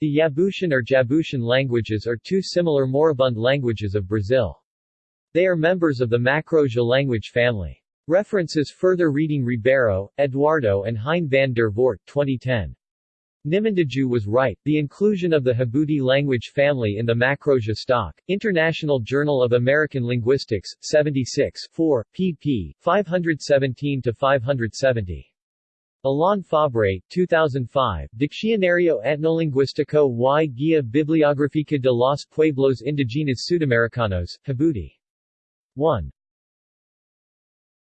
The Yabutian or Jabutian languages are two similar moribund languages of Brazil. They are members of the Macro-Jê language family. References Further reading Ribeiro, Eduardo and Hein van der Voort 2010. Nimuendajú was right, the inclusion of the Jabuti language family in the Macro-Jê stock, International Journal of American Linguistics, 76 4, pp. 517-570. Alain Fabre, 2005, Diccionario Etnolinguístico y Guía Bibliográfica de los Pueblos Indígenas Sudamericanos, Jabuti. 1.